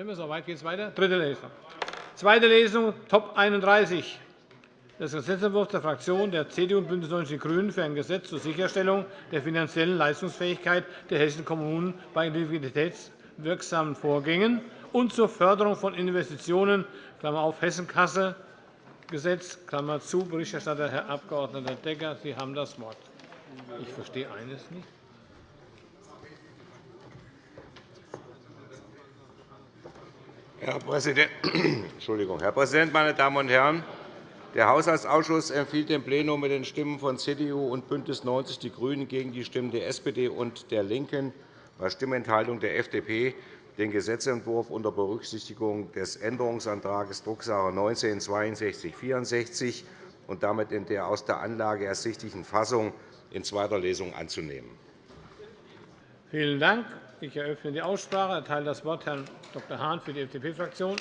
Sind wir so weit? Geht es weiter? Dritte Lesung. Zweite Lesung, Top 31 des Gesetzentwurfs der Fraktionen der CDU und BÜNDNIS 90 die GRÜNEN für ein Gesetz zur Sicherstellung der finanziellen Leistungsfähigkeit der hessischen Kommunen bei liquiditätswirksamen Vorgängen und zur Förderung von Investitionen Hessenkasse Gesetz Berichterstatter Herr Abg. Decker. Sie haben das Wort. Ich verstehe eines nicht. Herr Präsident, Herr Präsident, meine Damen und Herren! Der Haushaltsausschuss empfiehlt dem Plenum mit den Stimmen von CDU und BÜNDNIS 90 die GRÜNEN gegen die Stimmen der SPD und der LINKEN bei Stimmenthaltung der FDP den Gesetzentwurf unter Berücksichtigung des Änderungsantrags Drucksache 19 /6264 und damit in der aus der Anlage ersichtlichen Fassung in zweiter Lesung anzunehmen. Vielen Dank. Ich eröffne die Aussprache. Ich erteile das Wort Herrn Dr. Hahn für die FDP-Fraktion.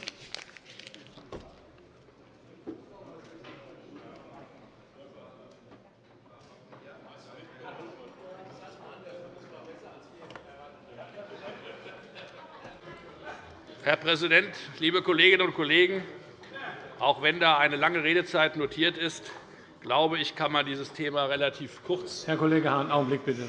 Herr Präsident, liebe Kolleginnen und Kollegen! Auch wenn da eine lange Redezeit notiert ist, glaube ich, kann man dieses Thema relativ kurz. Herr Kollege Hahn, Augenblick bitte.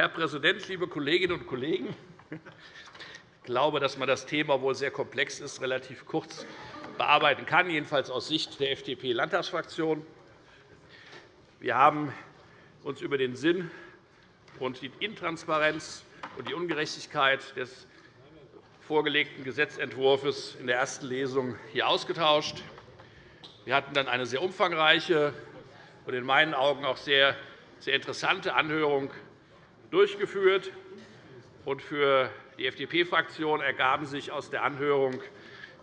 Herr Präsident, liebe Kolleginnen und Kollegen! Ich glaube, dass man das Thema, obwohl sehr komplex ist, relativ kurz bearbeiten kann, jedenfalls aus Sicht der FDP-Landtagsfraktion. Wir haben uns über den Sinn und die Intransparenz und die Ungerechtigkeit des vorgelegten Gesetzentwurfs in der ersten Lesung hier ausgetauscht. Wir hatten dann eine sehr umfangreiche und in meinen Augen auch sehr, sehr interessante Anhörung durchgeführt. Für die FDP-Fraktion ergaben sich aus der Anhörung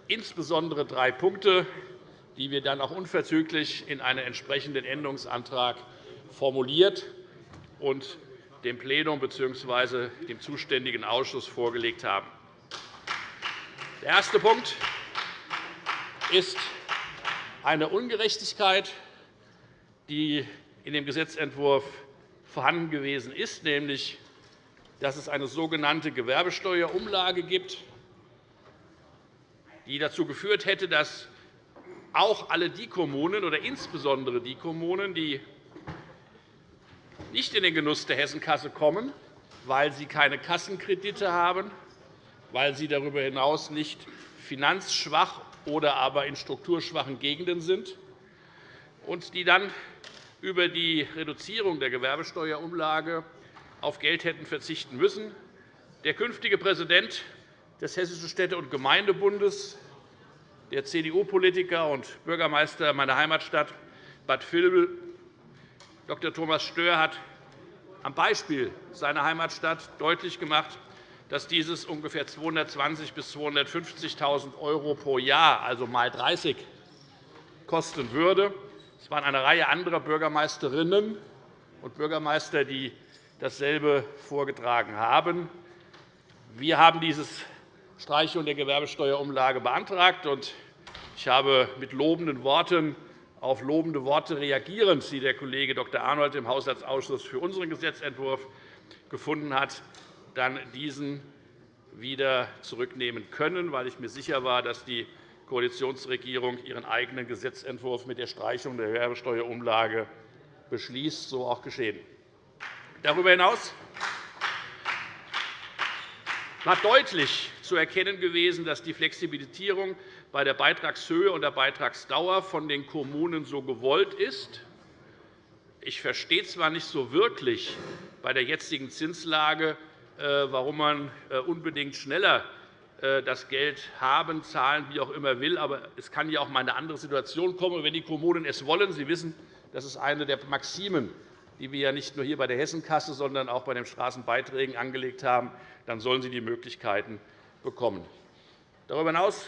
insbesondere drei Punkte, die wir dann auch unverzüglich in einen entsprechenden Änderungsantrag formuliert und dem Plenum bzw. dem zuständigen Ausschuss vorgelegt haben. Der erste Punkt ist eine Ungerechtigkeit, die in dem Gesetzentwurf vorhanden gewesen ist, nämlich dass es eine sogenannte Gewerbesteuerumlage gibt, die dazu geführt hätte, dass auch alle die Kommunen oder insbesondere die Kommunen, die nicht in den Genuss der Hessenkasse kommen, weil sie keine Kassenkredite haben, weil sie darüber hinaus nicht finanzschwach oder aber in strukturschwachen Gegenden sind, und die dann über die Reduzierung der Gewerbesteuerumlage auf Geld hätten verzichten müssen. Der künftige Präsident des Hessischen Städte- und Gemeindebundes, der CDU-Politiker und Bürgermeister meiner Heimatstadt Bad Vilbel, Dr. Thomas Stör, hat am Beispiel seiner Heimatstadt deutlich gemacht, dass dieses ungefähr 220.000 bis 250.000 € pro Jahr, also mal 30, kosten würde. Es waren eine Reihe anderer Bürgermeisterinnen und Bürgermeister, die dasselbe vorgetragen haben. Wir haben diese Streichung der Gewerbesteuerumlage beantragt. Ich habe mit lobenden Worten auf lobende Worte reagierend, die der Kollege Dr. Arnold im Haushaltsausschuss für unseren Gesetzentwurf gefunden hat, dann diesen wieder zurücknehmen können, weil ich mir sicher war, dass die Koalitionsregierung ihren eigenen Gesetzentwurf mit der Streichung der Gewerbesteuerumlage beschließt. So auch geschehen. Darüber hinaus war deutlich zu erkennen gewesen, dass die Flexibilisierung bei der Beitragshöhe und der Beitragsdauer von den Kommunen so gewollt ist. Ich verstehe zwar nicht so wirklich bei der jetzigen Zinslage, äh, warum man äh, unbedingt schneller das Geld haben, zahlen, wie auch immer will. Aber es kann ja auch mal eine andere Situation kommen, wenn die Kommunen es wollen. Sie wissen, das ist eine der Maximen, die wir ja nicht nur hier bei der Hessenkasse, sondern auch bei den Straßenbeiträgen angelegt haben. Dann sollen sie die Möglichkeiten bekommen. Darüber hinaus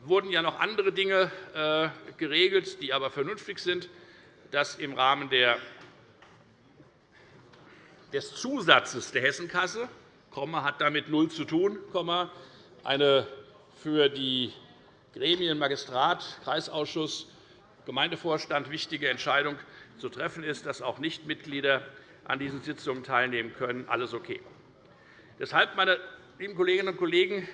wurden ja noch andere Dinge äh, geregelt, die aber vernünftig sind, dass im Rahmen des Zusatzes der Hessenkasse hat damit null zu tun, eine für die Gremien Magistrat, Kreisausschuss, Gemeindevorstand wichtige Entscheidung zu treffen ist, dass auch Nichtmitglieder an diesen Sitzungen teilnehmen können. Alles okay. Deshalb, meine lieben Kolleginnen und Kollegen,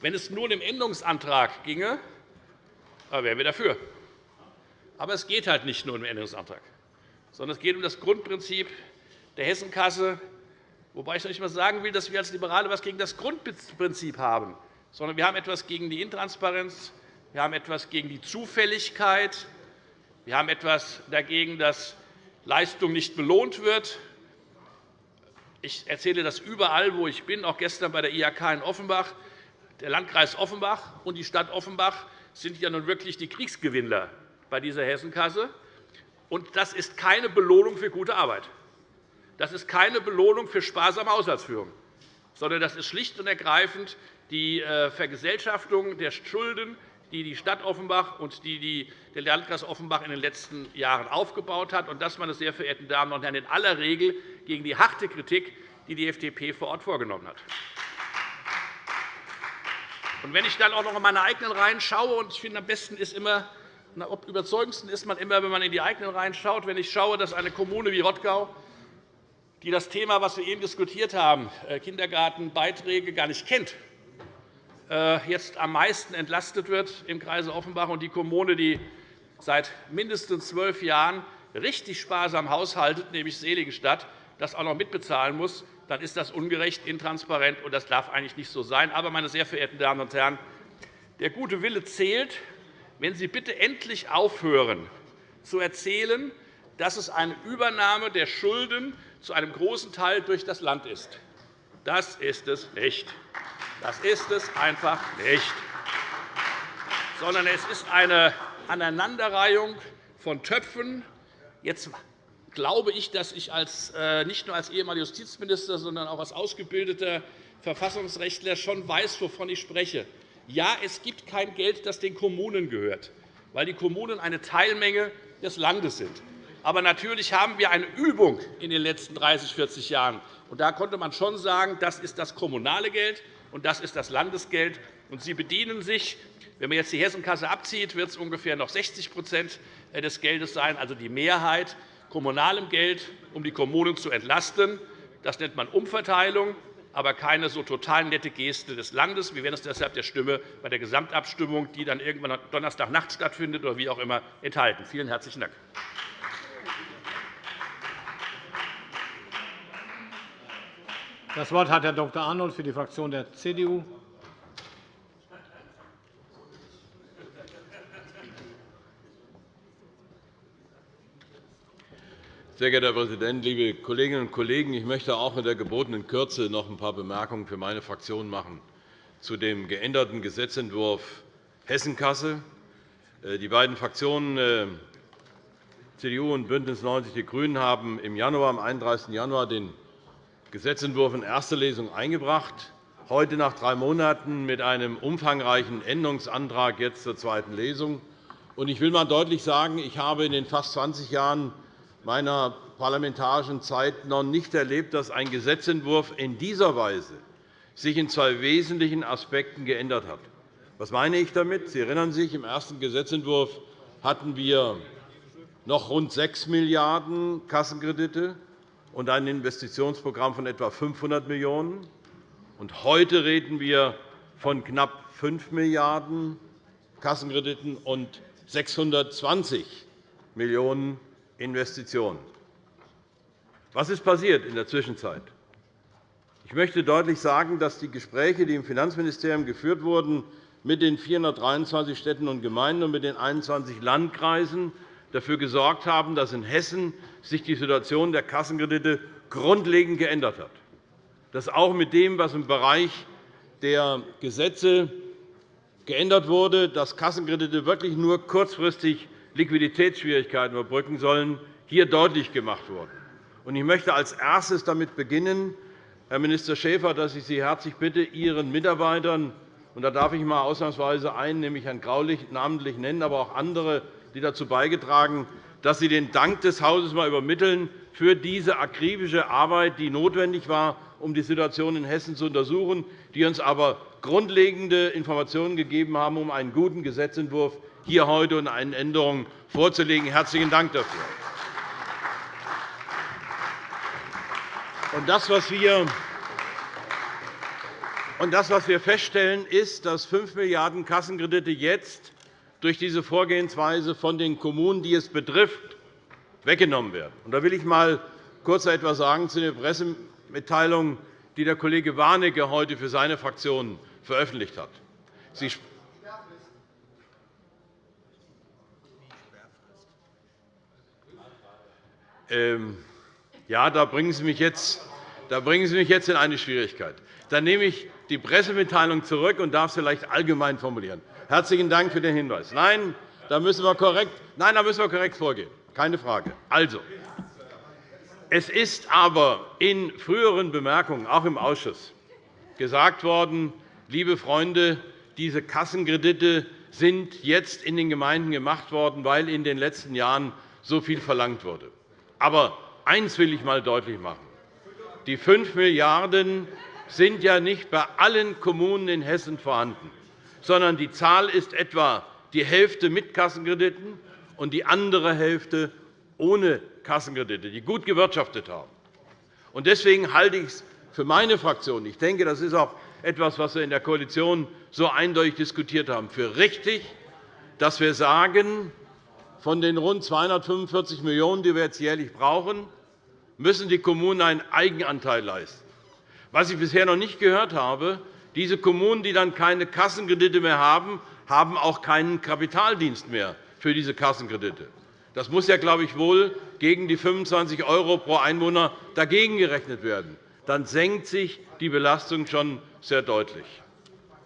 wenn es nur um den Änderungsantrag ginge, wären wir dafür. Aber es geht halt nicht nur um den Änderungsantrag, sondern es geht um das Grundprinzip der Hessenkasse, wobei ich noch nicht einmal sagen will, dass wir als Liberale etwas gegen das Grundprinzip haben, sondern wir haben etwas gegen die Intransparenz, wir haben etwas gegen die Zufälligkeit, wir haben etwas dagegen, dass Leistung nicht belohnt wird. Ich erzähle das überall, wo ich bin, auch gestern bei der IHK in Offenbach. Der Landkreis Offenbach und die Stadt Offenbach sind ja nun wirklich die Kriegsgewinner bei dieser Hessenkasse. Und das ist keine Belohnung für gute Arbeit. Das ist keine Belohnung für sparsame Haushaltsführung, sondern das ist schlicht und ergreifend die äh, Vergesellschaftung der Schulden, die die Stadt Offenbach und die der Landkreis Offenbach in den letzten Jahren aufgebaut hat. Das, meine sehr verehrten Damen und Herren, in aller Regel gegen die harte Kritik, die die FDP vor Ort vorgenommen hat. Wenn ich dann auch noch in meine eigenen Reihen schaue, und ich finde, am besten ist immer, am überzeugendsten ist man immer, wenn man in die eigenen Reihen schaut, wenn ich schaue, dass eine Kommune wie Rottgau, die das Thema, das wir eben diskutiert haben, äh, Kindergartenbeiträge gar nicht kennt, äh, jetzt am meisten entlastet wird im Kreise Offenbach und die Kommune, die seit mindestens zwölf Jahren richtig sparsam haushaltet, nämlich Seligenstadt, das auch noch mitbezahlen muss, dann ist das ungerecht, intransparent, und das darf eigentlich nicht so sein. Aber, meine sehr verehrten Damen und Herren, der gute Wille zählt, wenn Sie bitte endlich aufhören, zu erzählen, dass es eine Übernahme der Schulden zu einem großen Teil durch das Land ist. Das ist es nicht. Das ist es einfach nicht. Sondern es ist eine Aneinanderreihung von Töpfen. Jetzt glaube ich, dass ich als, äh, nicht nur als ehemaliger Justizminister, sondern auch als ausgebildeter Verfassungsrechtler schon weiß, wovon ich spreche. Ja, es gibt kein Geld, das den Kommunen gehört, weil die Kommunen eine Teilmenge des Landes sind. Aber natürlich haben wir eine Übung in den letzten 30, 40 Jahren. Und da konnte man schon sagen, das ist das kommunale Geld und das ist das Landesgeld. Und Sie bedienen sich wenn man jetzt die Hessenkasse abzieht, wird es ungefähr noch 60% des Geldes sein, also die Mehrheit kommunalem Geld, um die Kommunen zu entlasten. Das nennt man Umverteilung, aber keine so total nette Geste des Landes. Wir werden es deshalb der Stimme bei der Gesamtabstimmung, die dann irgendwann Donnerstagnacht stattfindet oder wie auch immer, enthalten. Vielen herzlichen Dank. Das Wort hat Herr Dr. Arnold für die Fraktion der CDU. Sehr geehrter Herr Präsident, liebe Kolleginnen und Kollegen! Ich möchte auch in der gebotenen Kürze noch ein paar Bemerkungen für meine Fraktion machen zu dem geänderten Gesetzentwurf Hessenkasse. Äh, die beiden Fraktionen äh, CDU und BÜNDNIS 90 die GRÜNEN haben im Januar, am 31. Januar den Gesetzentwurf in erster Lesung eingebracht, heute nach drei Monaten mit einem umfangreichen Änderungsantrag jetzt zur zweiten Lesung. Ich will einmal deutlich sagen, ich habe in den fast 20 Jahren meiner parlamentarischen Zeit noch nicht erlebt, dass ein Gesetzentwurf in dieser Weise sich in zwei wesentlichen Aspekten geändert hat. Was meine ich damit? Sie erinnern sich, im ersten Gesetzentwurf hatten wir noch rund 6 Milliarden € Kassenkredite und ein Investitionsprogramm von etwa 500 Millionen €. Heute reden wir von knapp 5 Milliarden € Kassenkrediten und 620 Millionen € Investitionen. Was ist passiert in der Zwischenzeit? Ich möchte deutlich sagen, dass die Gespräche, die im Finanzministerium geführt wurden, mit den 423 Städten und Gemeinden und mit den 21 Landkreisen dafür gesorgt haben, dass in Hessen sich die Situation der Kassenkredite grundlegend geändert hat. Dass auch mit dem, was im Bereich der Gesetze geändert wurde, dass Kassenkredite wirklich nur kurzfristig Liquiditätsschwierigkeiten überbrücken sollen, hier deutlich gemacht wurden. Ich möchte als erstes damit beginnen, Herr Minister Schäfer, dass ich Sie herzlich bitte, Ihren Mitarbeitern und da darf ich einmal ausnahmsweise einen, nämlich Herrn Graulich, namentlich nennen, aber auch andere, die dazu beigetragen dass Sie den Dank des Hauses einmal übermitteln für diese akribische Arbeit, die notwendig war, um die Situation in Hessen zu untersuchen, die uns aber grundlegende Informationen gegeben haben, um einen guten Gesetzentwurf hier heute und einen Änderungen vorzulegen. Herzlichen Dank dafür. Und das, was wir und das, was wir feststellen, ist, dass 5 Milliarden € Kassenkredite jetzt durch diese Vorgehensweise von den Kommunen, die es betrifft, weggenommen werden. Da will ich einmal kurz etwas sagen zu der Pressemitteilung, die der Kollege Warnecke heute für seine Fraktion veröffentlicht hat. Sie ähm, ja, da bringen Sie mich jetzt da bringen Sie mich jetzt in eine Schwierigkeit. Dann nehme ich die Pressemitteilung zurück und darf sie vielleicht allgemein formulieren. Herzlichen Dank für den Hinweis. Nein, da müssen wir korrekt, nein, da müssen wir korrekt vorgehen. Keine Frage. Also, es ist aber in früheren Bemerkungen, auch im Ausschuss, gesagt worden, liebe Freunde, diese Kassenkredite sind jetzt in den Gemeinden gemacht worden, weil in den letzten Jahren so viel verlangt wurde. Aber eines will ich einmal deutlich machen. Die 5 Milliarden € sind ja nicht bei allen Kommunen in Hessen vorhanden, sondern die Zahl ist etwa die Hälfte mit Kassenkrediten und die andere Hälfte ohne Kassenkredite, die gut gewirtschaftet haben. Deswegen halte ich es für meine Fraktion – ich denke, das ist auch etwas, was wir in der Koalition so eindeutig diskutiert haben – für richtig, dass wir sagen, von den rund 245 Millionen €, die wir jetzt jährlich brauchen, müssen die Kommunen einen Eigenanteil leisten. Was ich bisher noch nicht gehört habe, diese Kommunen, die dann keine Kassenkredite mehr haben, haben auch keinen Kapitaldienst mehr für diese Kassenkredite. Das muss ja, glaube ich, wohl gegen die 25 € pro Einwohner dagegen gerechnet werden. Dann senkt sich die Belastung schon sehr deutlich.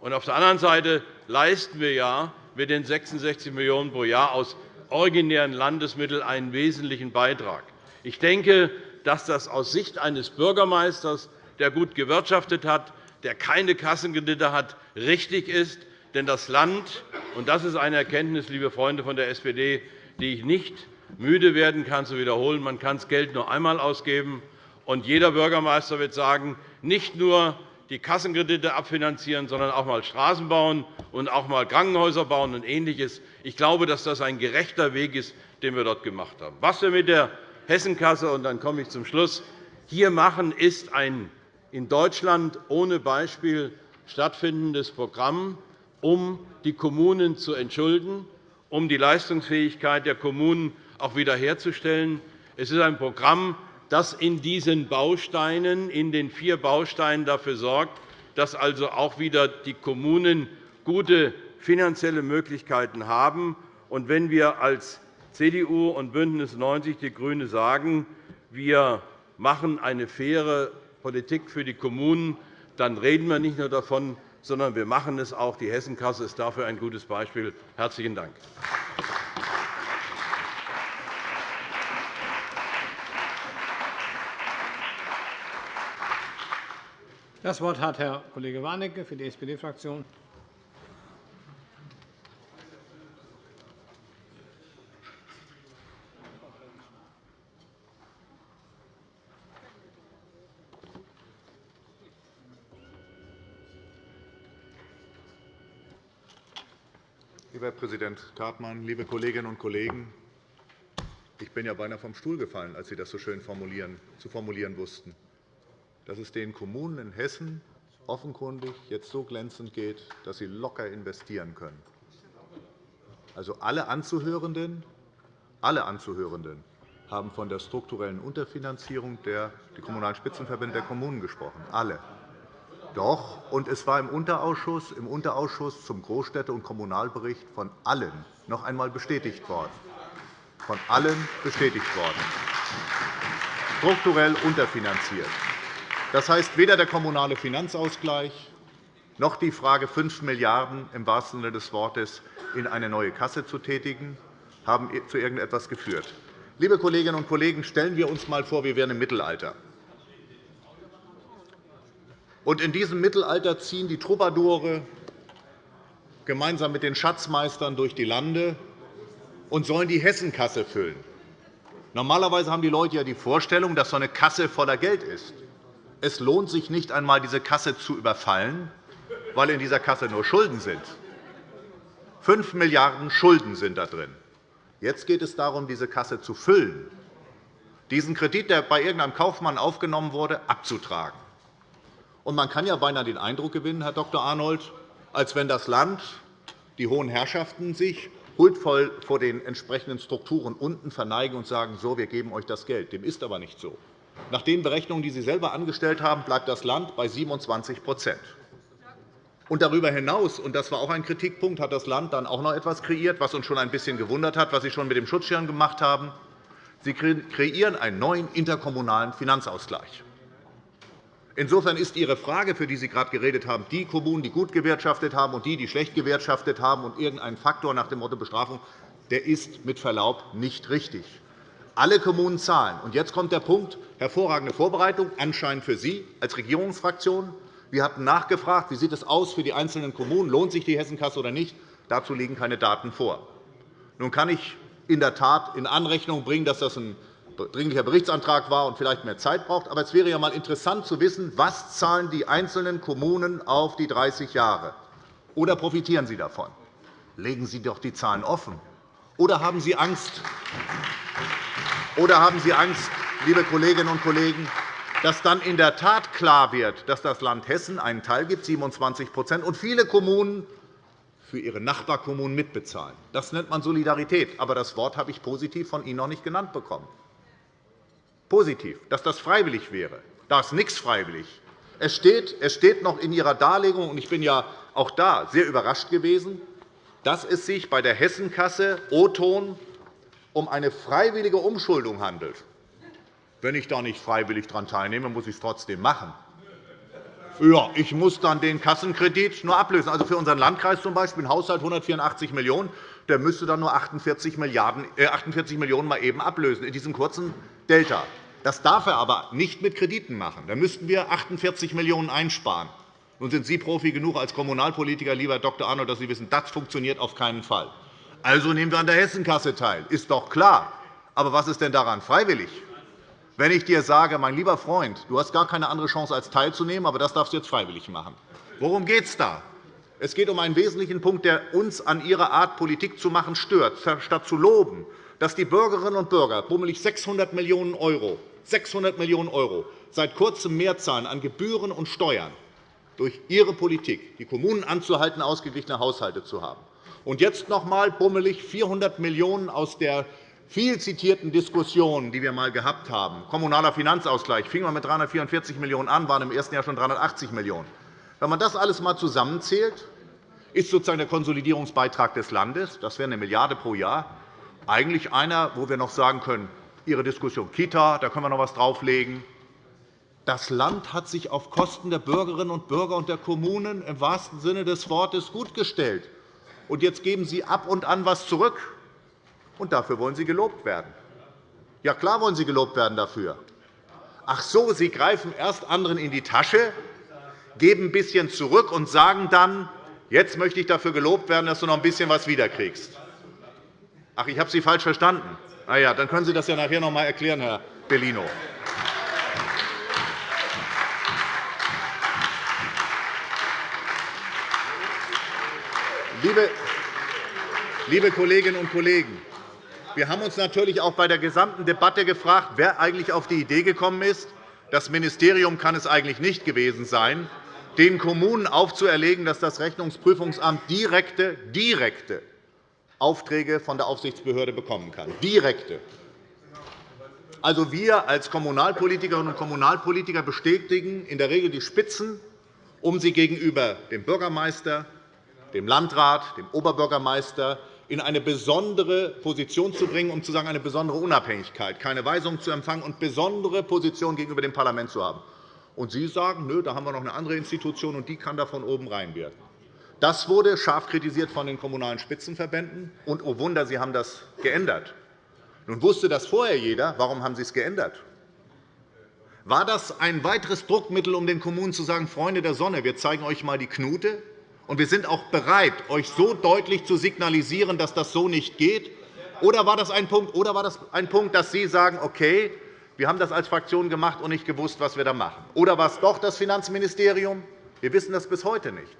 auf der anderen Seite leisten wir ja mit den 66 Millionen € pro Jahr aus originären Landesmitteln einen wesentlichen Beitrag. Ich denke, dass das aus Sicht eines Bürgermeisters, der gut gewirtschaftet hat, der keine Kassenkredite hat, richtig ist. Denn das Land – und das ist eine Erkenntnis, liebe Freunde von der SPD, die ich nicht müde werden kann zu wiederholen – man kann das Geld nur einmal ausgeben. Und jeder Bürgermeister wird sagen, nicht nur die Kassenkredite abfinanzieren, sondern auch einmal Straßen bauen und auch einmal Krankenhäuser bauen und Ähnliches. Ich glaube, dass das ein gerechter Weg ist, den wir dort gemacht haben. Was wir mit der Hessenkasse, und dann komme ich zum Schluss, hier machen, ist ein in Deutschland ohne Beispiel stattfindendes Programm, um die Kommunen zu entschulden, um die Leistungsfähigkeit der Kommunen auch wiederherzustellen. Es ist ein Programm, das in diesen Bausteinen, in den vier Bausteinen dafür sorgt, dass also auch wieder die Kommunen gute finanzielle Möglichkeiten haben. Und wenn wir als CDU und BÜNDNIS 90 die GRÜNE sagen, wir machen eine faire Politik für die Kommunen, dann reden wir nicht nur davon, sondern wir machen es auch. Die Hessenkasse ist dafür ein gutes Beispiel. – Herzlichen Dank. Das Wort hat Herr Kollege Warnecke für die SPD-Fraktion. Lieber Herr Präsident Kartmann, liebe Kolleginnen und Kollegen! Ich bin ja beinahe vom Stuhl gefallen, als Sie das so schön zu formulieren wussten, dass es den Kommunen in Hessen offenkundig jetzt so glänzend geht, dass sie locker investieren können. Also alle Anzuhörenden, alle Anzuhörenden haben von der strukturellen Unterfinanzierung der die Kommunalen Spitzenverbände der Kommunen gesprochen. Alle. Doch, und es war im Unterausschuss, im Unterausschuss zum Großstädte- und Kommunalbericht von allen noch einmal bestätigt worden. Von allen bestätigt worden. Strukturell unterfinanziert. Das heißt, weder der kommunale Finanzausgleich noch die Frage, 5 Milliarden € im wahrsten Sinne des Wortes in eine neue Kasse zu tätigen, haben zu irgendetwas geführt. Liebe Kolleginnen und Kollegen, stellen wir uns einmal vor, wir wären im Mittelalter. Und in diesem Mittelalter ziehen die Troubadoure gemeinsam mit den Schatzmeistern durch die Lande und sollen die Hessenkasse füllen. Normalerweise haben die Leute ja die Vorstellung, dass so eine Kasse voller Geld ist. Es lohnt sich nicht einmal, diese Kasse zu überfallen, weil in dieser Kasse nur Schulden sind. 5 Milliarden € Schulden sind da drin. Jetzt geht es darum, diese Kasse zu füllen. diesen Kredit, der bei irgendeinem Kaufmann aufgenommen wurde, abzutragen. Und man kann ja beinahe den Eindruck gewinnen, Herr Dr. Arnold, als wenn das Land, die hohen Herrschaften sich huldvoll vor den entsprechenden Strukturen unten verneigen und sagen, so, wir geben euch das Geld. Dem ist aber nicht so. Nach den Berechnungen, die Sie selber angestellt haben, bleibt das Land bei 27% und darüber hinaus, und das war auch ein Kritikpunkt, hat das Land dann auch noch etwas kreiert, was uns schon ein bisschen gewundert hat, was Sie schon mit dem Schutzschirm gemacht haben. Sie kreieren einen neuen interkommunalen Finanzausgleich. Insofern ist Ihre Frage, für die Sie gerade geredet haben, die Kommunen, die gut gewirtschaftet haben, und die, die schlecht gewirtschaftet haben, und irgendein Faktor nach dem Motto Bestrafung, der ist mit Verlaub nicht richtig. Alle Kommunen zahlen. Und jetzt kommt der Punkt, hervorragende Vorbereitung, anscheinend für Sie als Regierungsfraktion. Wir hatten nachgefragt, wie sieht es aus für die einzelnen Kommunen, lohnt sich die Hessenkasse oder nicht. Dazu liegen keine Daten vor. Nun kann ich in der Tat in Anrechnung bringen, dass das ein dringlicher Berichtsantrag war und vielleicht mehr Zeit braucht. Aber es wäre ja einmal interessant zu wissen, was zahlen die einzelnen Kommunen auf die 30 Jahre Oder profitieren sie davon? Legen Sie doch die Zahlen offen. Oder haben Sie Angst, oder haben Sie Angst, liebe Kolleginnen und Kollegen, dass dann in der Tat klar wird, dass das Land Hessen einen Teil gibt, 27% und viele Kommunen für ihre Nachbarkommunen mitbezahlen. Das nennt man Solidarität. Aber das Wort habe ich positiv von Ihnen noch nicht genannt bekommen. Positiv, dass das freiwillig wäre. Da ist nichts freiwillig. Es steht, es steht noch in Ihrer Darlegung, und ich bin ja auch da sehr überrascht gewesen, dass es sich bei der Hessenkasse O-Ton um eine freiwillige Umschuldung handelt. Wenn ich da nicht freiwillig daran teilnehme, muss ich es trotzdem machen. Ja, ich muss dann den Kassenkredit nur ablösen. Also für unseren Landkreis zum Beispiel ein Haushalt 184 Millionen €, der müsste dann nur 48, Milliarden, äh, 48 Millionen € mal eben ablösen in diesem kurzen Delta. Das darf er aber nicht mit Krediten machen. Da müssten wir 48 Millionen € einsparen. Nun sind Sie Profi genug als Kommunalpolitiker, lieber Dr. Arnold, dass Sie wissen, das funktioniert auf keinen Fall. Also nehmen wir an der Hessenkasse teil. Ist doch klar. Aber was ist denn daran freiwillig? Wenn ich dir sage, mein lieber Freund, du hast gar keine andere Chance, als teilzunehmen, aber das darfst du jetzt freiwillig machen. Worum geht es da? Es geht um einen wesentlichen Punkt, der uns an Ihrer Art, Politik zu machen, stört. Statt zu loben, dass die Bürgerinnen und Bürger bummelig 600 Millionen €, 600 Millionen € seit Kurzem mehr zahlen an Gebühren und Steuern durch Ihre Politik, die Kommunen anzuhalten, ausgeglichene Haushalte zu haben. Und jetzt noch einmal bummelig 400 Millionen € aus der viel zitierten Diskussionen, die wir einmal gehabt haben, kommunaler Finanzausgleich, fing man mit 344 Millionen € an, waren im ersten Jahr schon 380 Millionen €. Wenn man das alles einmal zusammenzählt, ist sozusagen der Konsolidierungsbeitrag des Landes, das wäre eine Milliarde € pro Jahr, eigentlich einer, wo wir noch sagen können, Ihre Diskussion Kita, da können wir noch etwas drauflegen. Das Land hat sich auf Kosten der Bürgerinnen und Bürger und der Kommunen im wahrsten Sinne des Wortes gutgestellt. Und jetzt geben Sie ab und an etwas zurück und dafür wollen Sie gelobt werden. Ja, klar wollen Sie gelobt werden dafür. Ach so, Sie greifen erst anderen in die Tasche, geben ein bisschen zurück und sagen dann, jetzt möchte ich dafür gelobt werden, dass du noch ein bisschen was wiederkriegst. Ach, ich habe Sie falsch verstanden. Na ja, dann können Sie das ja nachher noch einmal erklären, Herr Bellino. Liebe Kolleginnen und Kollegen, wir haben uns natürlich auch bei der gesamten Debatte gefragt, wer eigentlich auf die Idee gekommen ist, das Ministerium kann es eigentlich nicht gewesen sein, den Kommunen aufzuerlegen, dass das Rechnungsprüfungsamt direkte, direkte Aufträge von der Aufsichtsbehörde bekommen kann. Direkte. Also wir als Kommunalpolitikerinnen und Kommunalpolitiker bestätigen in der Regel die Spitzen, um sie gegenüber dem Bürgermeister, dem Landrat, dem Oberbürgermeister in eine besondere Position zu bringen, um zu sagen, eine besondere Unabhängigkeit, keine Weisung zu empfangen und besondere Position gegenüber dem Parlament zu haben. Und Sie sagen, nö, da haben wir noch eine andere Institution, und die kann da von oben reinwirken. Das wurde scharf kritisiert von den Kommunalen Spitzenverbänden. Und, oh Wunder, Sie haben das geändert. Nun wusste das vorher jeder. Warum haben Sie es geändert? War das ein weiteres Druckmittel, um den Kommunen zu sagen, Freunde der Sonne, wir zeigen euch einmal die Knute, und wir sind auch bereit, euch so deutlich zu signalisieren, dass das so nicht geht? Oder war das ein Punkt, oder war das ein Punkt dass Sie sagen, okay, wir haben das als Fraktion gemacht und nicht gewusst, was wir da machen? Oder war es doch das Finanzministerium? Wir wissen das bis heute nicht.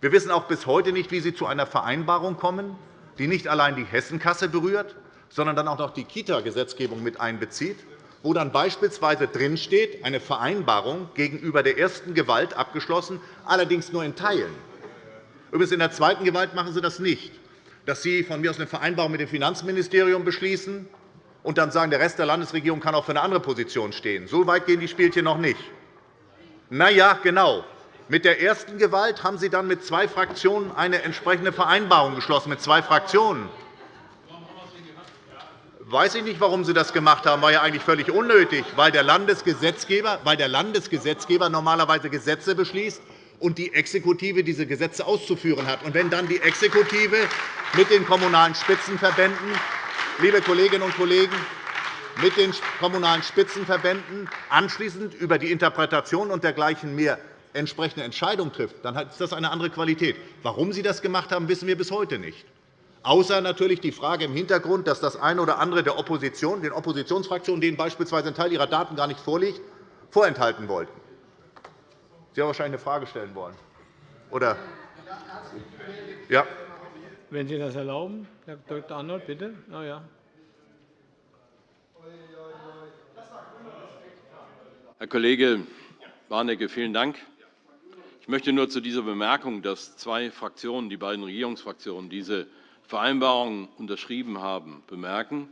Wir wissen auch bis heute nicht, wie Sie zu einer Vereinbarung kommen, die nicht allein die Hessenkasse berührt, sondern dann auch noch die Kita-Gesetzgebung mit einbezieht, wo dann beispielsweise drinsteht, eine Vereinbarung gegenüber der ersten Gewalt abgeschlossen, allerdings nur in Teilen. Übrigens in der zweiten Gewalt machen Sie das nicht, dass Sie von mir aus eine Vereinbarung mit dem Finanzministerium beschließen und dann sagen, der Rest der Landesregierung kann auch für eine andere Position stehen. So weit gehen die Spielchen noch nicht. Na ja, genau. Mit der ersten Gewalt haben Sie dann mit zwei Fraktionen eine entsprechende Vereinbarung geschlossen, mit zwei Fraktionen. Weiß ich nicht, warum Sie das gemacht haben. War ja eigentlich völlig unnötig, weil der Landesgesetzgeber, weil der Landesgesetzgeber normalerweise Gesetze beschließt und die Exekutive diese Gesetze auszuführen hat. Und wenn dann die Exekutive mit den Kommunalen Spitzenverbänden, liebe Kolleginnen und Kollegen, mit den Kommunalen Spitzenverbänden anschließend über die Interpretation und dergleichen mehr entsprechende Entscheidung trifft, dann ist das eine andere Qualität. Warum Sie das gemacht haben, wissen wir bis heute nicht. Außer natürlich die Frage im Hintergrund, dass das eine oder andere der Opposition, den Oppositionsfraktionen, denen beispielsweise ein Teil ihrer Daten gar nicht vorliegt, vorenthalten wollten. Sie haben wahrscheinlich eine Frage stellen wollen. Oder? Ja. Wenn Sie das erlauben, Herr Dr. Arnold, bitte. Oh, ja. Herr Kollege Warnecke, vielen Dank. Ich möchte nur zu dieser Bemerkung, dass zwei Fraktionen, die beiden Regierungsfraktionen, diese Vereinbarung unterschrieben haben, bemerken,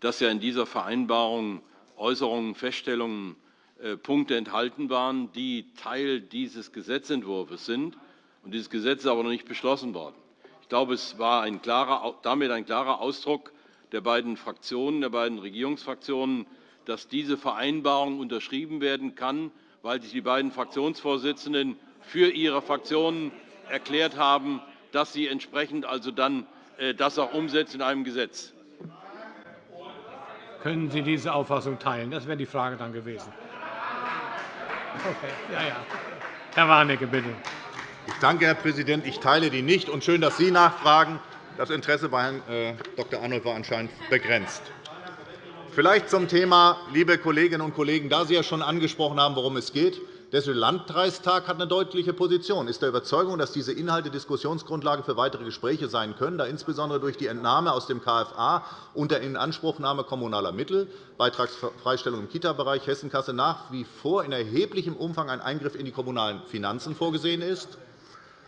dass ja in dieser Vereinbarung Äußerungen, Feststellungen äh, Punkte enthalten waren, die Teil dieses Gesetzentwurfs sind. Und dieses Gesetz ist aber noch nicht beschlossen worden. Ich glaube, es war ein klarer, damit ein klarer Ausdruck der beiden Fraktionen, der beiden Regierungsfraktionen, dass diese Vereinbarung unterschrieben werden kann, weil sich die beiden Fraktionsvorsitzenden für ihre Fraktionen erklärt haben, dass sie entsprechend also dann äh, das auch umsetzen in einem Gesetz. Können Sie diese Auffassung teilen? Das wäre die Frage dann gewesen. Okay. Ja, ja. Herr Warnecke, bitte. Ich danke, Herr Präsident. Ich teile die nicht. Und schön, dass Sie nachfragen. Das Interesse bei Herrn äh, Dr. Arnold war anscheinend begrenzt. Vielleicht zum Thema, liebe Kolleginnen und Kollegen, da Sie ja schon angesprochen haben, worum es geht. Der Landkreistag hat eine deutliche Position, ist der Überzeugung, dass diese Inhalte Diskussionsgrundlage für weitere Gespräche sein können, da insbesondere durch die Entnahme aus dem KFA und der Inanspruchnahme kommunaler Mittel, Beitragsfreistellung im Kita-Bereich Hessenkasse nach wie vor in erheblichem Umfang ein Eingriff in die kommunalen Finanzen vorgesehen ist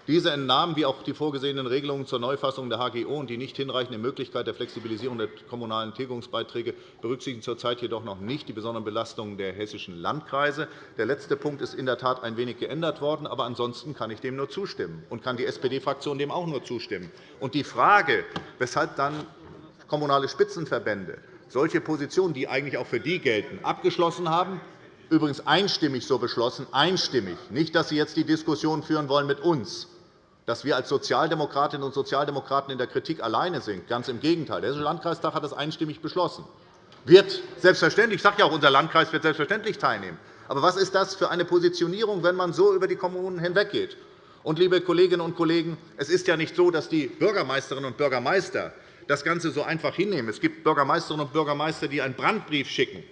diese entnahmen wie auch die vorgesehenen Regelungen zur Neufassung der HGO und die nicht hinreichende Möglichkeit der Flexibilisierung der kommunalen Tilgungsbeiträge berücksichtigen zurzeit jedoch noch nicht die besonderen Belastungen der hessischen Landkreise. Der letzte Punkt ist in der Tat ein wenig geändert worden, aber ansonsten kann ich dem nur zustimmen und kann die SPD-Fraktion dem auch nur zustimmen. Und die Frage, weshalb dann kommunale Spitzenverbände solche Positionen, die eigentlich auch für die gelten, abgeschlossen haben, übrigens einstimmig so beschlossen, einstimmig, nicht, dass Sie jetzt die Diskussion führen wollen mit uns, dass wir als Sozialdemokratinnen und Sozialdemokraten in der Kritik alleine sind. Ganz im Gegenteil. Der Hessische Landkreistag hat das einstimmig beschlossen. Wird selbstverständlich, ich sage ja auch, unser Landkreis wird selbstverständlich teilnehmen. Aber was ist das für eine Positionierung, wenn man so über die Kommunen hinweggeht? Und, liebe Kolleginnen und Kollegen, es ist ja nicht so, dass die Bürgermeisterinnen und Bürgermeister das Ganze so einfach hinnehmen. Es gibt Bürgermeisterinnen und Bürgermeister, die einen Brandbrief schicken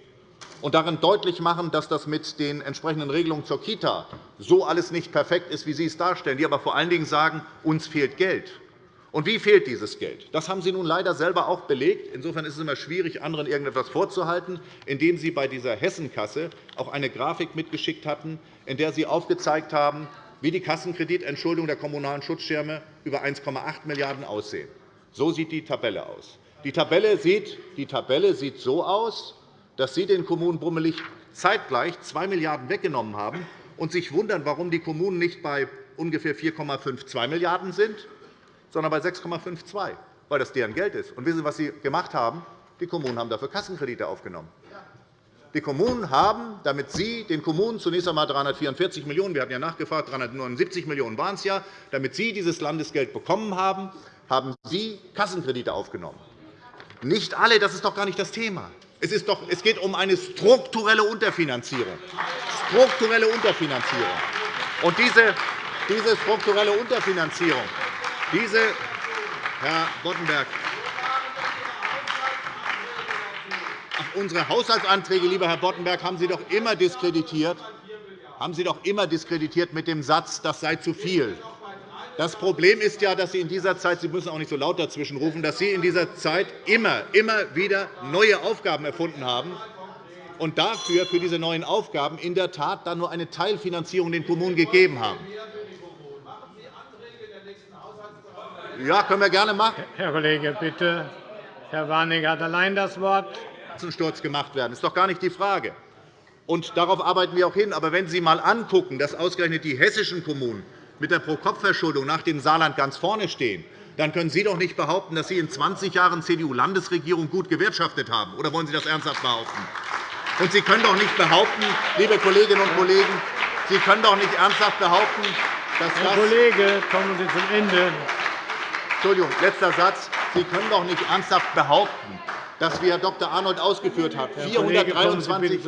und darin deutlich machen, dass das mit den entsprechenden Regelungen zur Kita so alles nicht perfekt ist, wie Sie es darstellen, die aber vor allen Dingen sagen, uns fehlt Geld. Und wie fehlt dieses Geld? Das haben Sie nun leider selber auch belegt. Insofern ist es immer schwierig, anderen irgendetwas vorzuhalten, indem Sie bei dieser Hessenkasse auch eine Grafik mitgeschickt hatten, in der Sie aufgezeigt haben, wie die Kassenkreditentschuldung der kommunalen Schutzschirme über 1,8 Milliarden € aussehen. So sieht die Tabelle aus. Die Tabelle sieht, die Tabelle sieht so aus, dass Sie den Kommunen bummelig zeitgleich 2 Milliarden € weggenommen haben und sich wundern, warum die Kommunen nicht bei ungefähr 4,52 Milliarden € sind, sondern bei 6,52 weil das deren Geld ist. Und wissen Sie, was Sie gemacht haben? Die Kommunen haben dafür Kassenkredite aufgenommen. Die Kommunen haben, damit Sie den Kommunen zunächst einmal 344 Millionen €, wir hatten ja nachgefragt, 379 Millionen € waren es ja, damit Sie dieses Landesgeld bekommen haben, haben Sie Kassenkredite aufgenommen. Nicht alle, das ist doch gar nicht das Thema. Es, ist doch, es geht um eine strukturelle Unterfinanzierung. Strukturelle Unterfinanzierung. Und diese, diese strukturelle Unterfinanzierung, diese, Herr Boddenberg, unsere Haushaltsanträge, lieber Herr Boddenberg, haben Sie doch immer diskreditiert, haben Sie doch immer diskreditiert mit dem Satz, das sei zu viel. Das Problem ist ja, dass Sie in dieser Zeit, Sie müssen auch nicht so laut dazwischen rufen, dass Sie in dieser Zeit immer, immer wieder neue Aufgaben erfunden haben, und dafür, für diese neuen Aufgaben, in der Tat dann nur eine Teilfinanzierung den Kommunen gegeben haben. Ja, können wir gerne machen. Herr Kollege, bitte. Herr Warnecke hat allein das Wort. Sturz gemacht werden. Das ist doch gar nicht die Frage. Und darauf arbeiten wir auch hin. Aber wenn Sie einmal angucken, dass ausgerechnet die hessischen Kommunen mit der Pro-Kopf-Verschuldung nach dem Saarland ganz vorne stehen, dann können Sie doch nicht behaupten, dass Sie in 20 Jahren CDU-Landesregierung gut gewirtschaftet haben. Oder wollen Sie das ernsthaft behaupten? Und Sie können doch nicht behaupten, liebe Kolleginnen und Kollegen, Sie können doch nicht ernsthaft behaupten, dass Herr Kollege, kommen Sie zum Ende. Entschuldigung, letzter Satz. Sie können doch nicht ernsthaft behaupten, dass, wie Herr Dr. Arnold ausgeführt hat, 423,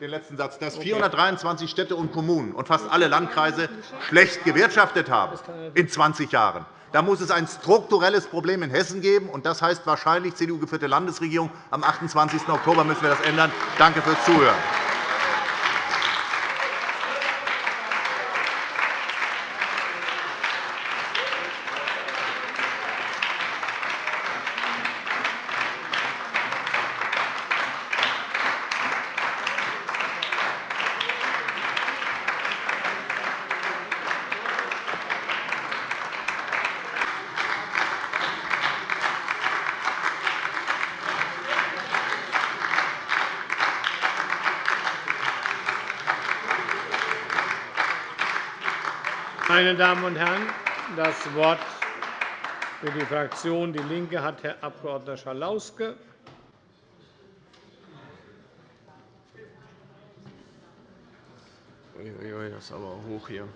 den letzten Satz, dass 423 Städte und Kommunen und fast alle Landkreise schlecht gewirtschaftet haben in 20 Jahren. Da muss es ein strukturelles Problem in Hessen geben, und das heißt wahrscheinlich CDU-geführte Landesregierung. Am 28. Oktober müssen wir das ändern. Danke fürs Zuhören. Meine Damen und Herren, das Wort für die Fraktion DIE LINKE hat Herr Abg. Schalauske. Das ist aber hoch hier.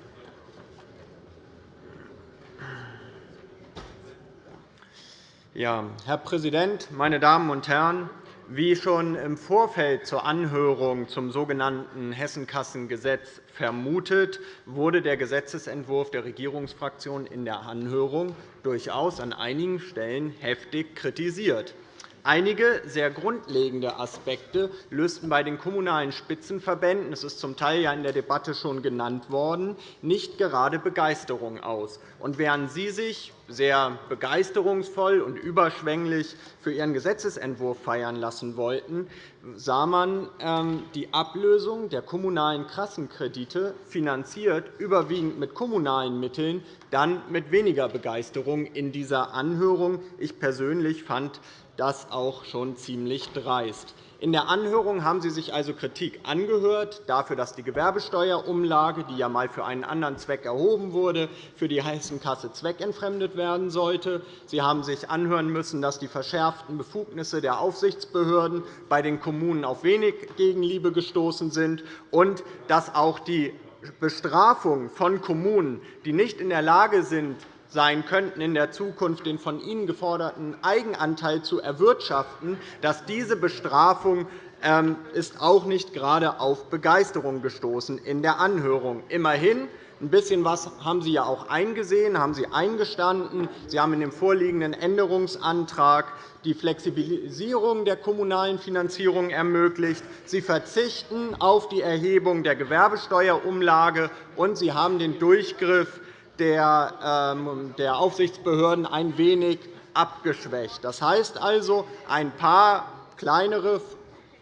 Ja, Herr Präsident, meine Damen und Herren! Wie schon im Vorfeld zur Anhörung zum sogenannten Hessenkassengesetz vermutet, wurde der Gesetzentwurf der Regierungsfraktion in der Anhörung durchaus an einigen Stellen heftig kritisiert. Einige sehr grundlegende Aspekte lösten bei den Kommunalen Spitzenverbänden – das ist zum Teil ja in der Debatte schon genannt worden – nicht gerade Begeisterung aus. Und während Sie sich sehr begeisterungsvoll und überschwänglich für Ihren Gesetzentwurf feiern lassen wollten, sah man ähm, die Ablösung der kommunalen Kassenkredite, finanziert überwiegend mit kommunalen Mitteln, dann mit weniger Begeisterung in dieser Anhörung. Ich persönlich fand das auch schon ziemlich dreist. In der Anhörung haben Sie sich also Kritik angehört dafür, dass die Gewerbesteuerumlage, die ja einmal für einen anderen Zweck erhoben wurde, für die Hessenkasse zweckentfremdet werden sollte. Sie haben sich anhören müssen, dass die verschärften Befugnisse der Aufsichtsbehörden bei den Kommunen auf wenig Gegenliebe gestoßen sind und dass auch die Bestrafung von Kommunen, die nicht in der Lage sind, sein könnten, in der Zukunft den von Ihnen geforderten Eigenanteil zu erwirtschaften, dass diese Bestrafung ähm, ist auch nicht gerade auf Begeisterung gestoßen in der Anhörung. Immerhin ein bisschen was haben Sie ja auch eingesehen, haben Sie eingestanden. Sie haben in dem vorliegenden Änderungsantrag die Flexibilisierung der kommunalen Finanzierung ermöglicht. Sie verzichten auf die Erhebung der Gewerbesteuerumlage, und Sie haben den Durchgriff ähm, der Aufsichtsbehörden ein wenig abgeschwächt. Das heißt also, ein paar kleinere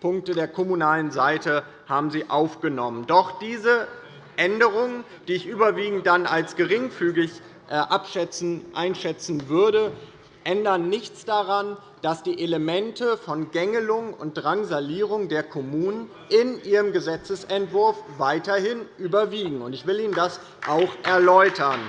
Punkte der kommunalen Seite haben Sie aufgenommen. Doch diese Änderungen, die ich überwiegend dann als geringfügig äh, einschätzen würde, ändern nichts daran, dass die Elemente von Gängelung und Drangsalierung der Kommunen in ihrem Gesetzentwurf weiterhin überwiegen. Ich will Ihnen das auch erläutern.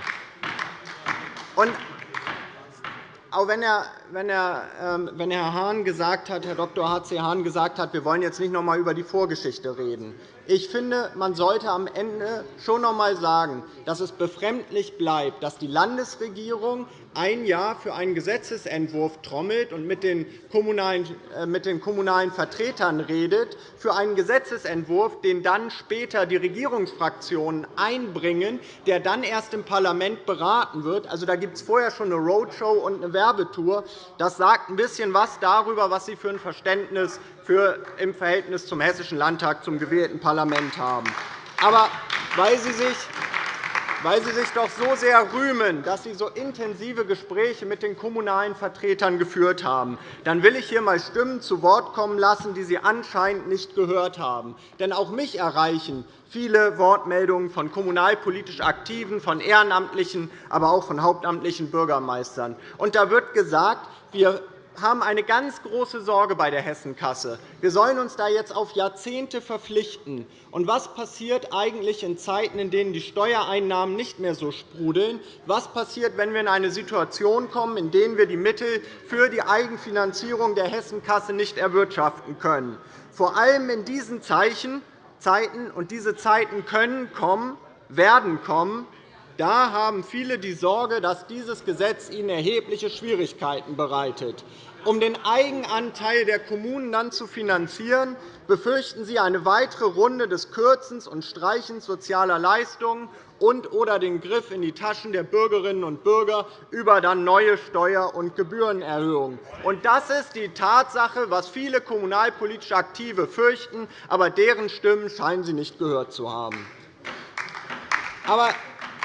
auch wenn Herr, wenn, Herr, ähm, wenn Herr Hahn gesagt hat, Herr Dr. H.C. Hahn gesagt hat, wir wollen jetzt nicht noch einmal über die Vorgeschichte reden. Ich finde, man sollte am Ende schon noch einmal sagen, dass es befremdlich bleibt, dass die Landesregierung ein Jahr für einen Gesetzentwurf trommelt und mit den kommunalen, äh, mit den kommunalen Vertretern redet, für einen Gesetzentwurf, den dann später die Regierungsfraktionen einbringen, der dann erst im Parlament beraten wird. Also, da gibt es vorher schon eine Roadshow und eine Werbetour. Das sagt ein bisschen was darüber, was Sie für ein Verständnis für im Verhältnis zum Hessischen Landtag, zum gewählten Parlament haben. Aber weil Sie sich weil Sie sich doch so sehr rühmen, dass Sie so intensive Gespräche mit den kommunalen Vertretern geführt haben, dann will ich hier einmal Stimmen zu Wort kommen lassen, die Sie anscheinend nicht gehört haben. Denn auch mich erreichen viele Wortmeldungen von kommunalpolitisch Aktiven, von Ehrenamtlichen, aber auch von hauptamtlichen Bürgermeistern. Und da wird gesagt, wir haben eine ganz große Sorge bei der Hessenkasse. Wir sollen uns da jetzt auf Jahrzehnte verpflichten. Und was passiert eigentlich in Zeiten, in denen die Steuereinnahmen nicht mehr so sprudeln? Was passiert, wenn wir in eine Situation kommen, in der wir die Mittel für die Eigenfinanzierung der Hessenkasse nicht erwirtschaften können? Vor allem in diesen Zeiten, und diese Zeiten können kommen, werden kommen, da haben viele die Sorge, dass dieses Gesetz ihnen erhebliche Schwierigkeiten bereitet. Um den Eigenanteil der Kommunen dann zu finanzieren, befürchten Sie eine weitere Runde des Kürzens und Streichens sozialer Leistungen und oder den Griff in die Taschen der Bürgerinnen und Bürger über dann neue Steuer- und Gebührenerhöhungen. Das ist die Tatsache, was viele kommunalpolitisch Aktive fürchten, aber deren Stimmen scheinen Sie nicht gehört zu haben. Aber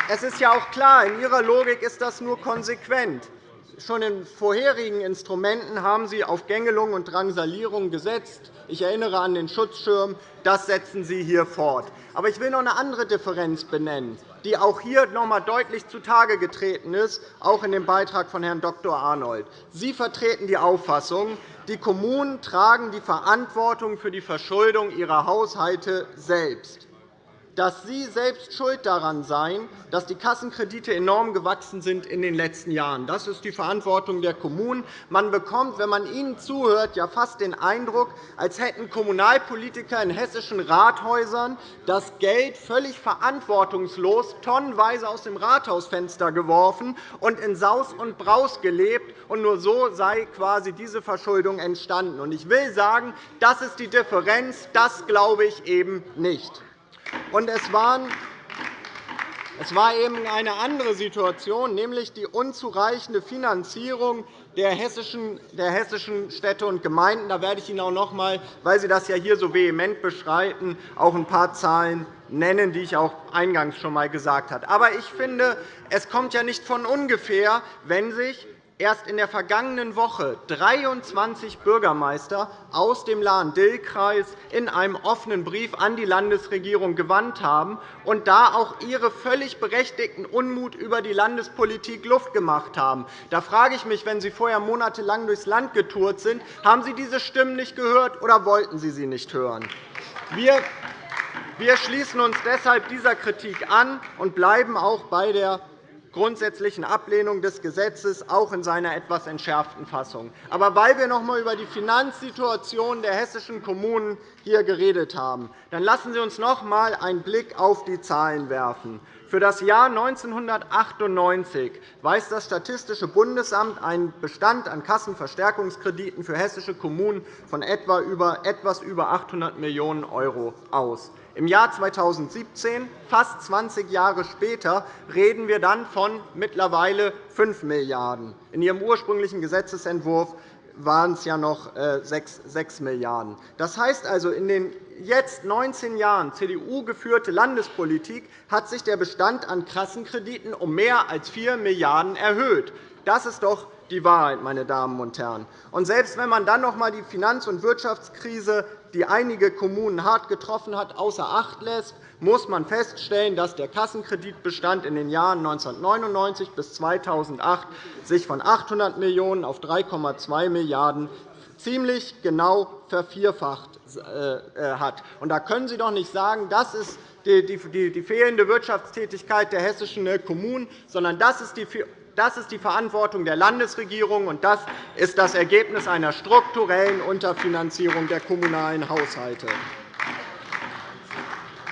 es ist ja auch klar, in Ihrer Logik ist das nur konsequent. Schon in vorherigen Instrumenten haben Sie auf Gängelung und Drangsalierung gesetzt. Ich erinnere an den Schutzschirm. Das setzen Sie hier fort. Aber ich will noch eine andere Differenz benennen, die auch hier noch einmal deutlich zutage getreten ist, auch in dem Beitrag von Herrn Dr. Arnold. Sie vertreten die Auffassung, die Kommunen tragen die Verantwortung für die Verschuldung ihrer Haushalte selbst dass Sie selbst schuld daran seien, dass die Kassenkredite enorm gewachsen sind in den letzten Jahren. Das ist die Verantwortung der Kommunen. Man bekommt, wenn man Ihnen zuhört, ja fast den Eindruck, als hätten Kommunalpolitiker in hessischen Rathäusern das Geld völlig verantwortungslos tonnenweise aus dem Rathausfenster geworfen und in Saus und Braus gelebt. Und nur so sei quasi diese Verschuldung entstanden. Ich will sagen, das ist die Differenz. Das glaube ich eben nicht. Und es war eben eine andere Situation, nämlich die unzureichende Finanzierung der hessischen Städte und Gemeinden. Da werde ich Ihnen auch noch einmal, weil Sie das ja hier so vehement beschreiten, auch ein paar Zahlen nennen, die ich auch eingangs schon einmal gesagt habe. Aber ich finde, es kommt ja nicht von ungefähr, wenn sich erst in der vergangenen Woche 23 Bürgermeister aus dem Lahn-Dill-Kreis in einem offenen Brief an die Landesregierung gewandt haben und da auch ihre völlig berechtigten Unmut über die Landespolitik Luft gemacht haben. Da frage ich mich, wenn Sie vorher monatelang durchs Land getourt sind, haben Sie diese Stimmen nicht gehört oder wollten Sie sie nicht hören? Wir schließen uns deshalb dieser Kritik an und bleiben auch bei der grundsätzlichen Ablehnung des Gesetzes, auch in seiner etwas entschärften Fassung. Aber weil wir noch einmal über die Finanzsituation der hessischen Kommunen hier geredet haben, dann lassen Sie uns noch einmal einen Blick auf die Zahlen werfen. Für das Jahr 1998 weist das Statistische Bundesamt einen Bestand an Kassenverstärkungskrediten für hessische Kommunen von etwas über 800 Millionen € aus. Im Jahr 2017, fast 20 Jahre später, reden wir dann von mittlerweile 5 Milliarden €. In Ihrem ursprünglichen Gesetzentwurf waren es ja noch 6 Milliarden €. Das heißt also, in den jetzt 19 Jahren CDU-geführte Landespolitik hat sich der Bestand an Kassenkrediten um mehr als 4 Milliarden € erhöht. Das ist doch die Wahrheit, meine Damen und Herren. Selbst wenn man dann noch einmal die Finanz- und Wirtschaftskrise die einige Kommunen hart getroffen hat, außer Acht lässt, muss man feststellen, dass der Kassenkreditbestand in den Jahren 1999 bis 2008 sich von 800 Millionen € auf 3,2 Milliarden € ziemlich genau vervierfacht äh, hat. Da können Sie doch nicht sagen, das ist die fehlende Wirtschaftstätigkeit der hessischen Kommunen, sondern das ist die das ist die Verantwortung der Landesregierung, und das ist das Ergebnis einer strukturellen Unterfinanzierung der kommunalen Haushalte.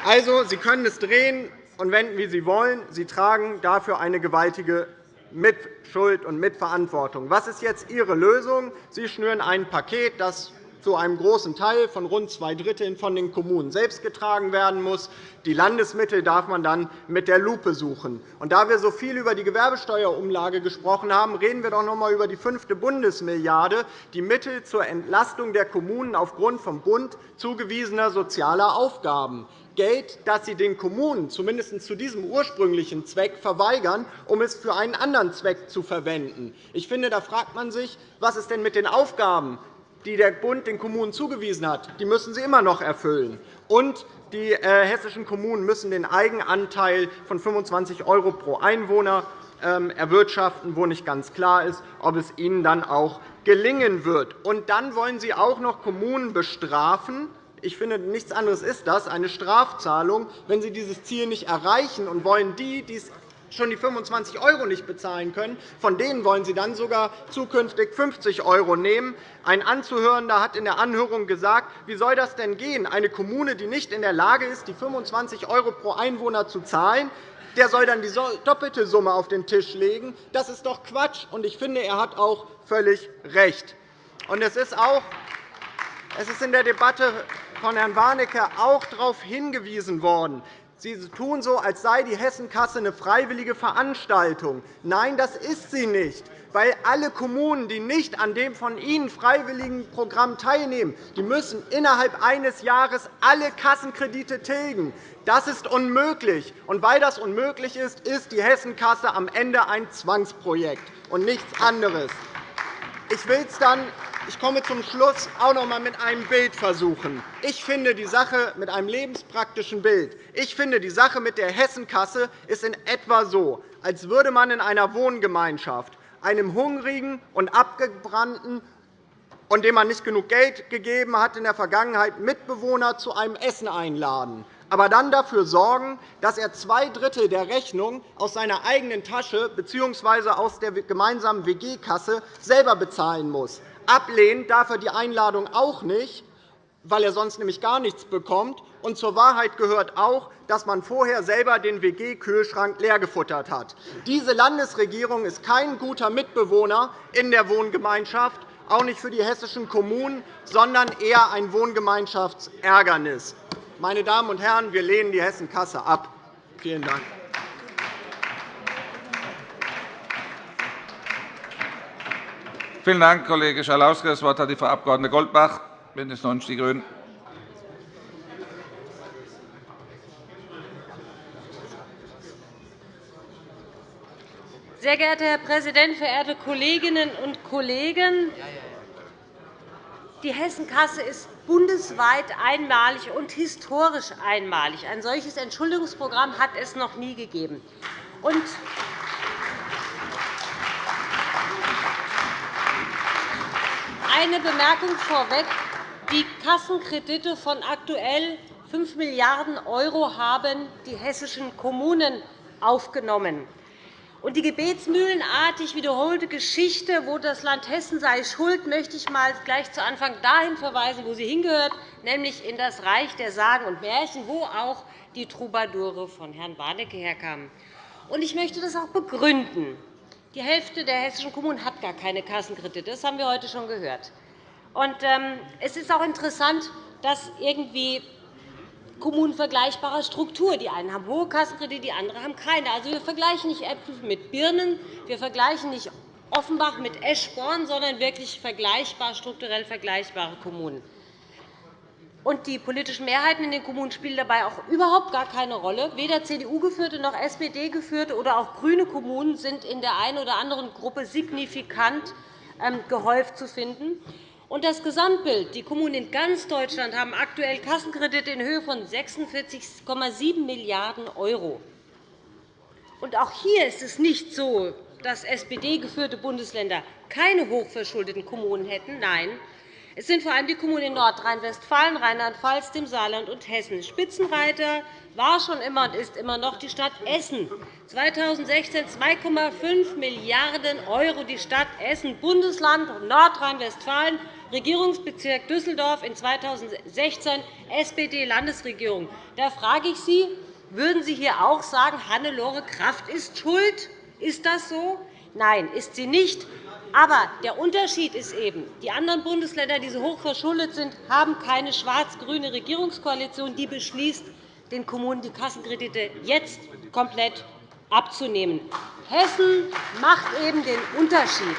Also, Sie können es drehen und wenden, wie Sie wollen. Sie tragen dafür eine gewaltige Mitschuld und Mitverantwortung. Was ist jetzt Ihre Lösung? Sie schnüren ein Paket, das zu einem großen Teil von rund zwei Dritteln von den Kommunen selbst getragen werden muss. Die Landesmittel darf man dann mit der Lupe suchen. Und da wir so viel über die Gewerbesteuerumlage gesprochen haben, reden wir doch noch einmal über die fünfte Bundesmilliarde, die Mittel zur Entlastung der Kommunen aufgrund vom Bund zugewiesener sozialer Aufgaben. Geld, das Sie den Kommunen zumindest zu diesem ursprünglichen Zweck verweigern, um es für einen anderen Zweck zu verwenden. Ich finde, da fragt man sich, was ist denn mit den Aufgaben, die der Bund den Kommunen zugewiesen hat? Die müssen sie immer noch erfüllen. Und die äh, hessischen Kommunen müssen den Eigenanteil von 25 € pro Einwohner ähm, erwirtschaften, wo nicht ganz klar ist, ob es ihnen dann auch gelingen wird. Und dann wollen Sie auch noch Kommunen bestrafen. Ich finde, nichts anderes ist das, eine Strafzahlung, wenn sie dieses Ziel nicht erreichen und wollen die, die schon die 25 € nicht bezahlen können, von denen wollen Sie dann sogar zukünftig 50 € nehmen. Ein Anzuhörender hat in der Anhörung gesagt, wie soll das denn gehen? Eine Kommune, die nicht in der Lage ist, die 25 € pro Einwohner zu zahlen, der soll dann die doppelte Summe auf den Tisch legen. Das ist doch Quatsch. Und ich finde, er hat auch völlig recht. Und es ist auch es ist in der Debatte von Herrn Warnecke auch darauf hingewiesen worden. Sie tun so, als sei die Hessenkasse eine freiwillige Veranstaltung. Nein, das ist sie nicht weil alle Kommunen, die nicht an dem von Ihnen freiwilligen Programm teilnehmen, die müssen innerhalb eines Jahres alle Kassenkredite tilgen. Das ist unmöglich. Und weil das unmöglich ist, ist die Hessenkasse am Ende ein Zwangsprojekt und nichts anderes. Ich will es dann ich komme zum Schluss auch noch einmal mit einem Bild versuchen. Ich finde die Sache mit einem lebenspraktischen Bild. Ich finde die Sache mit der Hessenkasse ist in etwa so, als würde man in einer Wohngemeinschaft einem hungrigen und abgebrannten und dem man nicht genug Geld gegeben hat in der Vergangenheit Mitbewohner zu einem Essen einladen, aber dann dafür sorgen, dass er zwei Drittel der Rechnung aus seiner eigenen Tasche bzw. aus der gemeinsamen WG-Kasse selber bezahlen muss. Ablehnen darf er die Einladung auch nicht, weil er sonst nämlich gar nichts bekommt. Und zur Wahrheit gehört auch, dass man vorher selber den WG-Kühlschrank leergefuttert hat. Diese Landesregierung ist kein guter Mitbewohner in der Wohngemeinschaft, auch nicht für die hessischen Kommunen, sondern eher ein Wohngemeinschaftsärgernis. Meine Damen und Herren, wir lehnen die Hessenkasse ab. Vielen Dank. Vielen Dank, Kollege Schalauske. Das Wort hat die Frau Abg. Goldbach, BÜNDNIS 90 die GRÜNEN. Sehr geehrter Herr Präsident, verehrte Kolleginnen und Kollegen! Die Hessenkasse ist bundesweit einmalig und historisch einmalig. Ein solches Entschuldigungsprogramm hat es noch nie gegeben. Eine Bemerkung vorweg. Die Kassenkredite von aktuell 5 Milliarden € haben die hessischen Kommunen aufgenommen. Und die gebetsmühlenartig wiederholte Geschichte, wo das Land Hessen sei schuld, möchte ich mal gleich zu Anfang dahin verweisen, wo sie hingehört, nämlich in das Reich der Sagen und Märchen, wo auch die Troubadoure von Herrn Warnecke herkamen. Und ich möchte das auch begründen. Die Hälfte der hessischen Kommunen hat gar keine Kassenkredite. Das haben wir heute schon gehört. Und, ähm, es ist auch interessant, dass irgendwie Kommunen vergleichbarer Struktur. Die einen haben hohe Kassenkredite, die anderen haben keine. Also, wir vergleichen nicht Äpfel mit Birnen, wir vergleichen nicht Offenbach mit Eschborn, sondern wirklich vergleichbar, strukturell vergleichbare Kommunen. Und die politischen Mehrheiten in den Kommunen spielen dabei auch überhaupt gar keine Rolle. Weder CDU-geführte noch SPD-geführte oder auch grüne Kommunen sind in der einen oder anderen Gruppe signifikant ähm, gehäuft zu finden. Und das Gesamtbild. Die Kommunen in ganz Deutschland haben aktuell Kassenkredite in Höhe von 46,7 Milliarden €. Auch hier ist es nicht so, dass SPD-geführte Bundesländer keine hochverschuldeten Kommunen hätten. Nein, es sind vor allem die Kommunen in Nordrhein-Westfalen, Rheinland-Pfalz, dem Saarland und Hessen. Spitzenreiter war schon immer und ist immer noch die Stadt Essen. 2016 2,5 Milliarden €, die Stadt Essen, Bundesland Nordrhein-Westfalen, Regierungsbezirk Düsseldorf in 2016 SPD-Landesregierung. Da frage ich Sie, würden Sie hier auch sagen, Hannelore Kraft ist schuld? Ist das so? Nein, ist sie nicht. Aber der Unterschied ist eben, die anderen Bundesländer, die so hoch verschuldet sind, haben keine schwarz-grüne Regierungskoalition, die beschließt, den Kommunen die Kassenkredite jetzt komplett abzunehmen. Hessen macht eben den Unterschied.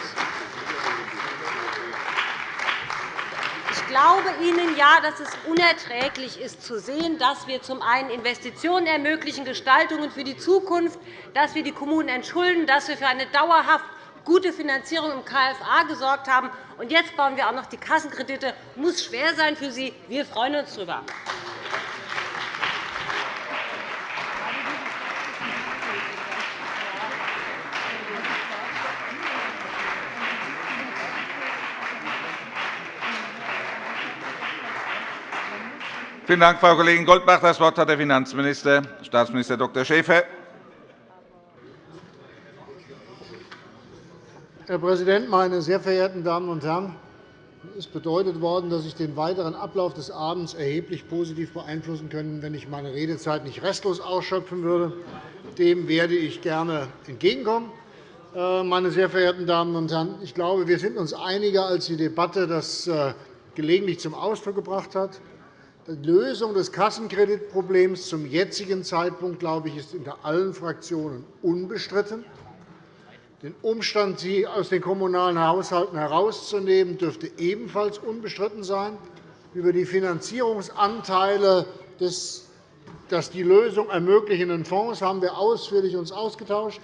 glaube Ihnen ja, dass es unerträglich ist, zu sehen, dass wir zum einen Investitionen ermöglichen, Gestaltungen für die Zukunft, dass wir die Kommunen entschulden, dass wir für eine dauerhaft gute Finanzierung im KFA gesorgt haben. Und jetzt bauen wir auch noch die Kassenkredite. Das muss schwer sein für Sie. Wir freuen uns darüber. Vielen Dank, Frau Kollegin Goldbach. Das Wort hat der Finanzminister, Staatsminister Dr. Schäfer. Herr Präsident, meine sehr verehrten Damen und Herren! Es ist bedeutet worden, dass ich den weiteren Ablauf des Abends erheblich positiv beeinflussen können, wenn ich meine Redezeit nicht restlos ausschöpfen würde. Dem werde ich gerne entgegenkommen. Äh, meine sehr verehrten Damen und Herren, ich glaube, wir sind uns einiger, als die Debatte das äh, gelegentlich zum Ausdruck gebracht hat. Die Lösung des Kassenkreditproblems zum jetzigen Zeitpunkt glaube ich, ist unter allen Fraktionen unbestritten. Den Umstand, sie aus den kommunalen Haushalten herauszunehmen, dürfte ebenfalls unbestritten sein. Über die Finanzierungsanteile des das die Lösung ermöglichenden Fonds haben wir uns ausführlich ausgetauscht.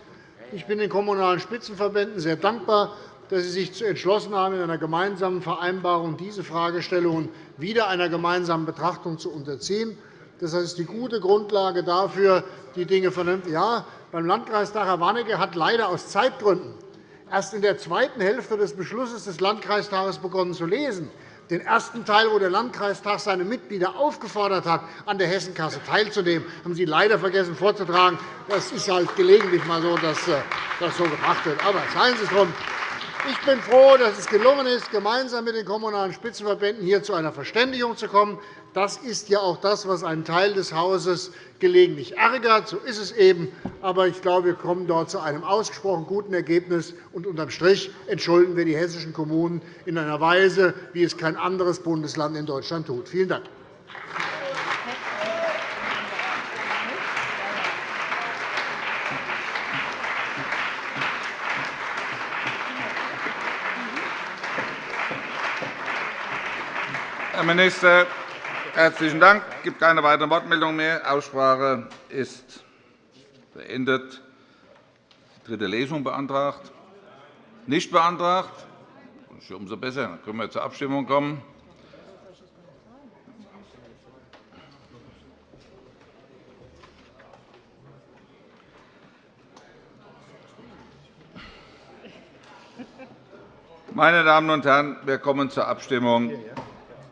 Ich bin den Kommunalen Spitzenverbänden sehr dankbar, dass sie sich entschlossen haben, in einer gemeinsamen Vereinbarung diese Fragestellungen wieder einer gemeinsamen Betrachtung zu unterziehen. Das ist die gute Grundlage dafür, die Dinge vernünftig. Ja, beim Landkreis Dachau-Warnecke hat leider aus Zeitgründen erst in der zweiten Hälfte des Beschlusses des Landkreistages begonnen zu lesen. Den ersten Teil, wo der Landkreistag seine Mitglieder aufgefordert hat, an der Hessenkasse teilzunehmen, haben Sie leider vergessen vorzutragen. Das ist halt gelegentlich mal so, dass äh, das so gemacht wird. Aber seien Sie es drum. Ich bin froh, dass es gelungen ist, gemeinsam mit den Kommunalen Spitzenverbänden hier zu einer Verständigung zu kommen. Das ist ja auch das, was einen Teil des Hauses gelegentlich ärgert. So ist es eben. Aber ich glaube, wir kommen dort zu einem ausgesprochen guten Ergebnis. Und unterm Strich entschulden wir die hessischen Kommunen in einer Weise, wie es kein anderes Bundesland in Deutschland tut. Vielen Dank. Herr Minister, herzlichen Dank. Es gibt keine weiteren Wortmeldungen mehr. Die Aussprache ist beendet. Die dritte Lesung beantragt? Nicht beantragt? Umso besser. Dann können wir zur Abstimmung kommen. Meine Damen und Herren, wir kommen zur Abstimmung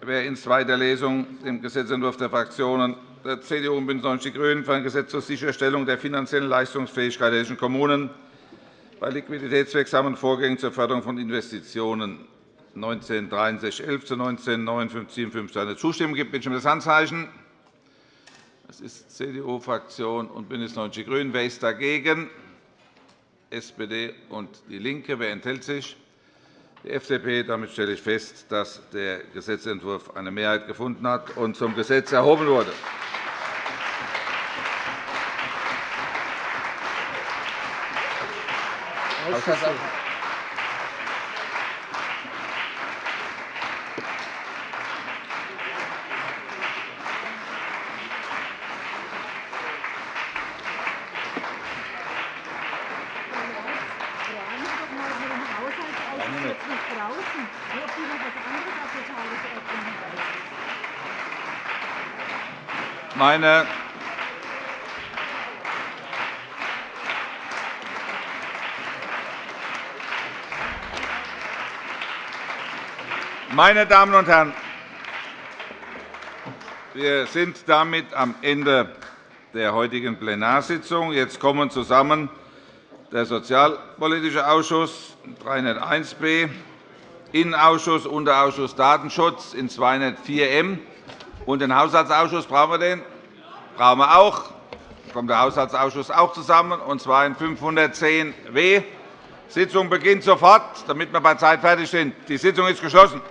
wer in zweiter Lesung dem Gesetzentwurf der Fraktionen der CDU und BÜNDNIS 90 die GRÜNEN für ein Gesetz zur Sicherstellung der finanziellen Leistungsfähigkeit der hessischen Kommunen bei liquiditätswirksamen Vorgängen zur Förderung von Investitionen 196311 zu 195957 eine Zustimmung gibt, bitte ich um das Handzeichen. Das ist CDU-Fraktion und BÜNDNIS 90 die GRÜNEN. Wer ist dagegen? SPD und DIE LINKE. Wer enthält sich? Die FDP. Damit stelle ich fest, dass der Gesetzentwurf eine Mehrheit gefunden hat und zum Gesetz erhoben wurde. Meine Meine Damen und Herren, wir sind damit am Ende der heutigen Plenarsitzung. Jetzt kommen zusammen der Sozialpolitische Ausschuss 301b, Innenausschuss, Unterausschuss Datenschutz in 204m und den Haushaltsausschuss brauchen wir den? Brauchen wir auch. Dann kommt der Haushaltsausschuss auch zusammen, und zwar in 510 W. Die Sitzung beginnt sofort, damit wir bei Zeit fertig sind. Die Sitzung ist geschlossen.